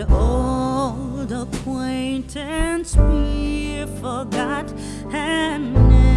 Old acquaintance be forgot and